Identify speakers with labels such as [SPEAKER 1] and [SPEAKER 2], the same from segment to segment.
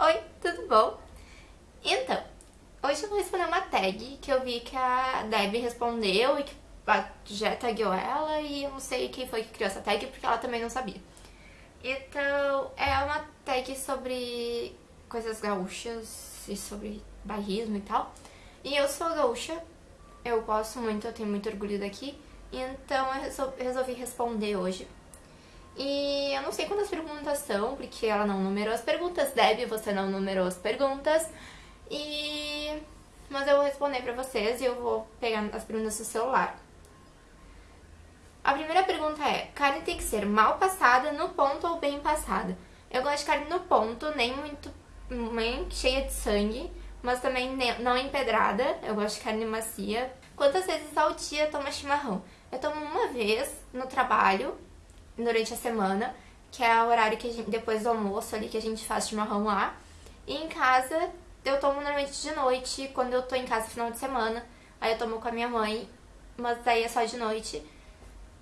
[SPEAKER 1] Oi, tudo bom? Então, hoje eu vou responder uma tag que eu vi que a Deb respondeu e que já tagueou ela e eu não sei quem foi que criou essa tag porque ela também não sabia. Então, é uma tag sobre coisas gaúchas e sobre bairrismo e tal. E eu sou gaúcha, eu gosto muito, eu tenho muito orgulho daqui, então eu resolvi responder hoje e eu não sei quantas perguntas são, porque ela não numerou as perguntas. Deb, você não numerou as perguntas. E... Mas eu vou responder pra vocês e eu vou pegar as perguntas do celular. A primeira pergunta é, carne tem que ser mal passada, no ponto ou bem passada? Eu gosto de carne no ponto, nem muito nem cheia de sangue, mas também não empedrada. Eu gosto de carne macia. Quantas vezes ao dia toma chimarrão? Eu tomo uma vez no trabalho, durante a semana, que é o horário que gente, depois do almoço ali, que a gente faz chimarrão lá. E em casa, eu tomo normalmente de noite, quando eu tô em casa final de semana. Aí eu tomo com a minha mãe, mas aí é só de noite.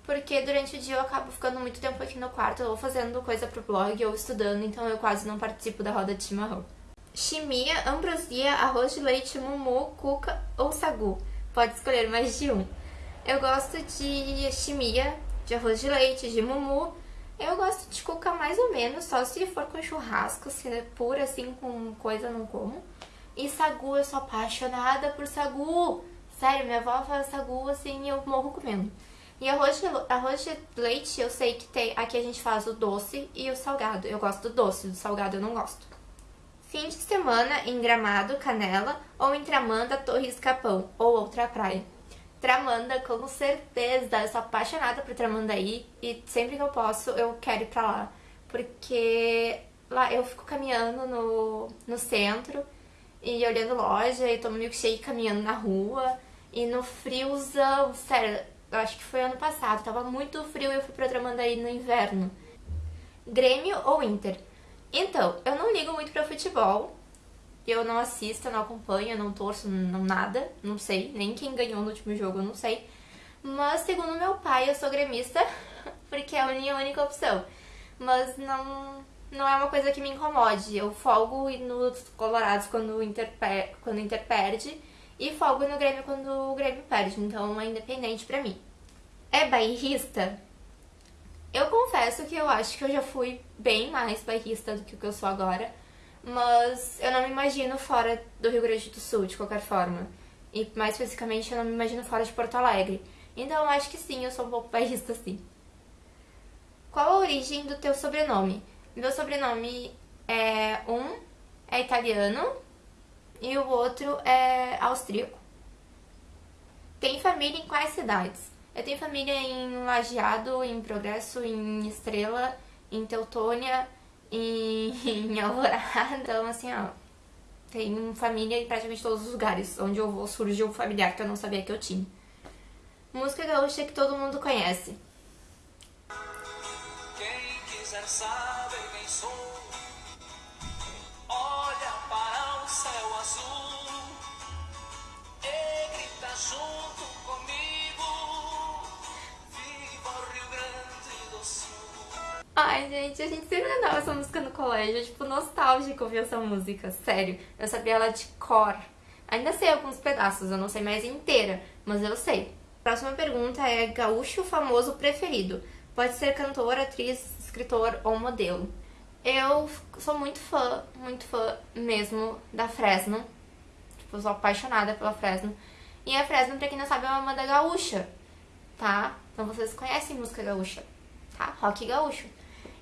[SPEAKER 1] Porque durante o dia eu acabo ficando muito tempo aqui no quarto, ou fazendo coisa pro blog, ou estudando, então eu quase não participo da roda de chimarrão. Chimia, ambrosia, arroz de leite, mumu, cuca ou sagu. Pode escolher mais de um. Eu gosto de chimia, de arroz de leite, de mumu. Eu gosto de cuca mais ou menos, só se for com churrasco, se é pura assim, com coisa não como. E sagu, eu sou apaixonada por sagu. Sério, minha avó faz sagu assim eu morro comendo. E arroz de, arroz de leite, eu sei que tem. Aqui a gente faz o doce e o salgado. Eu gosto do doce, do salgado eu não gosto. Fim de semana em Gramado, Canela, ou em Tramanda, Torres Capão, ou outra praia. Tramanda, com certeza. Eu sou apaixonada por Tramandaí e sempre que eu posso eu quero ir pra lá. Porque lá eu fico caminhando no, no centro e olhando loja e tomo milkshake caminhando na rua. E no friozão, sério, eu acho que foi ano passado, tava muito frio e eu fui pra Tramandaí no inverno. Grêmio ou Inter? Então, eu não ligo muito pra futebol, eu não assisto, não acompanho, não torço, não nada, não sei, nem quem ganhou no último jogo, não sei. Mas segundo meu pai, eu sou gremista, porque é a minha única opção. Mas não, não é uma coisa que me incomode. Eu folgo nos Colorados quando o Inter, quando o Inter perde e folgo no Grêmio quando o Grêmio perde, então é independente pra mim. É bairrista? Eu confesso que eu acho que eu já fui bem mais bairrista do que o que eu sou agora mas eu não me imagino fora do Rio Grande do Sul, de qualquer forma. E mais especificamente, eu não me imagino fora de Porto Alegre. Então acho que sim, eu sou um pouco bairrista sim. Qual a origem do teu sobrenome? Meu sobrenome é um é italiano e o outro é austríaco. Tem família em quais cidades? Eu tenho família em Lajeado, em Progresso, em Estrela, em Teutônia, em, Alvorada. Então, assim, ó, tem família em praticamente todos os lugares. Onde eu vou surge um familiar que eu não sabia que eu tinha. Música gaúcha que todo mundo conhece. Quem quiser saber quem sou Ai, gente, a gente sempre cantava essa música no colégio, tipo, nostálgico ouvir essa música, sério. Eu sabia ela de cor. Ainda sei alguns pedaços, eu não sei mais inteira, mas eu sei. Próxima pergunta é gaúcho famoso preferido. Pode ser cantor, atriz, escritor ou modelo. Eu sou muito fã, muito fã mesmo da Fresno. Tipo, eu sou apaixonada pela Fresno. E a Fresno, pra quem não sabe, é uma banda gaúcha, tá? Então vocês conhecem música gaúcha, tá? Rock gaúcho.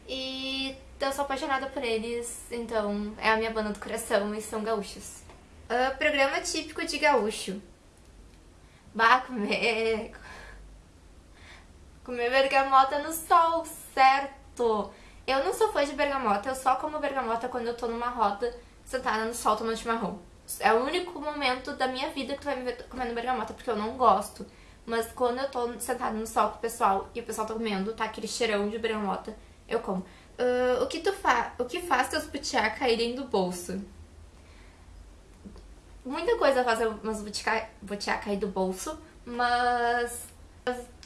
[SPEAKER 1] E eu sou apaixonada por eles, então é a minha banda do coração e são gaúchos. Uh, programa típico de gaúcho. Bah, comer... Comer bergamota no sol, certo! Eu não sou fã de bergamota, eu só como bergamota quando eu tô numa roda sentada no sol tomando chimarrão. É o único momento da minha vida que tu vai me ver comendo bergamota, porque eu não gosto. Mas quando eu tô sentada no sol com o pessoal e o pessoal tá comendo, tá aquele cheirão de bergamota, eu como. Uh, o, que tu fa o que faz teus butiá caírem do bolso? Muita coisa faz meus butiá cair do bolso, mas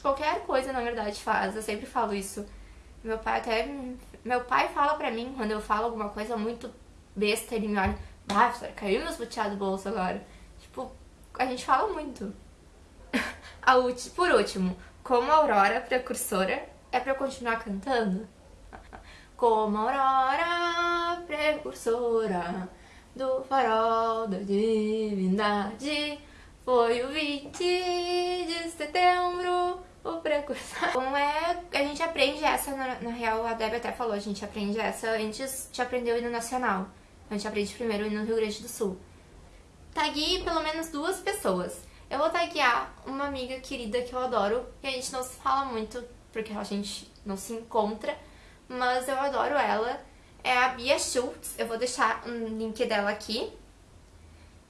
[SPEAKER 1] qualquer coisa, na verdade, faz. Eu sempre falo isso. Meu pai até... Meu pai fala pra mim, quando eu falo alguma coisa muito besta, ele me olha, ah, caiu meus boteados do bolso agora. Tipo, a gente fala muito. por último, como Aurora, precursora, é pra eu continuar cantando? Como Aurora, precursora do farol da divindade, foi o 20 de setembro o precursor. Como é, a gente aprende essa, na, na, real, a Debbie até falou, a gente aprende essa antes de aprender o hino nacional. A gente aprende primeiro o hino no Rio Grande do Sul. Tague pelo menos duas pessoas. Eu vou taguear uma amiga querida que eu adoro, e a gente não se fala muito, porque a gente não se encontra, mas eu adoro ela. É a Bia Schultz, eu vou deixar um link dela aqui.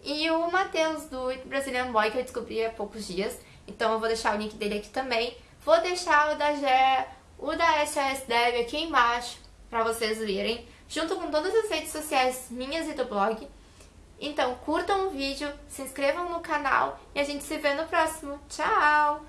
[SPEAKER 1] E o Matheus do Brazilian Boy, que eu descobri há poucos dias. Então eu vou deixar o link dele aqui também. Vou deixar o da Gé, o da SOS Dev aqui embaixo para vocês verem, junto com todas as redes sociais minhas e do blog. Então curtam o vídeo, se inscrevam no canal e a gente se vê no próximo. Tchau!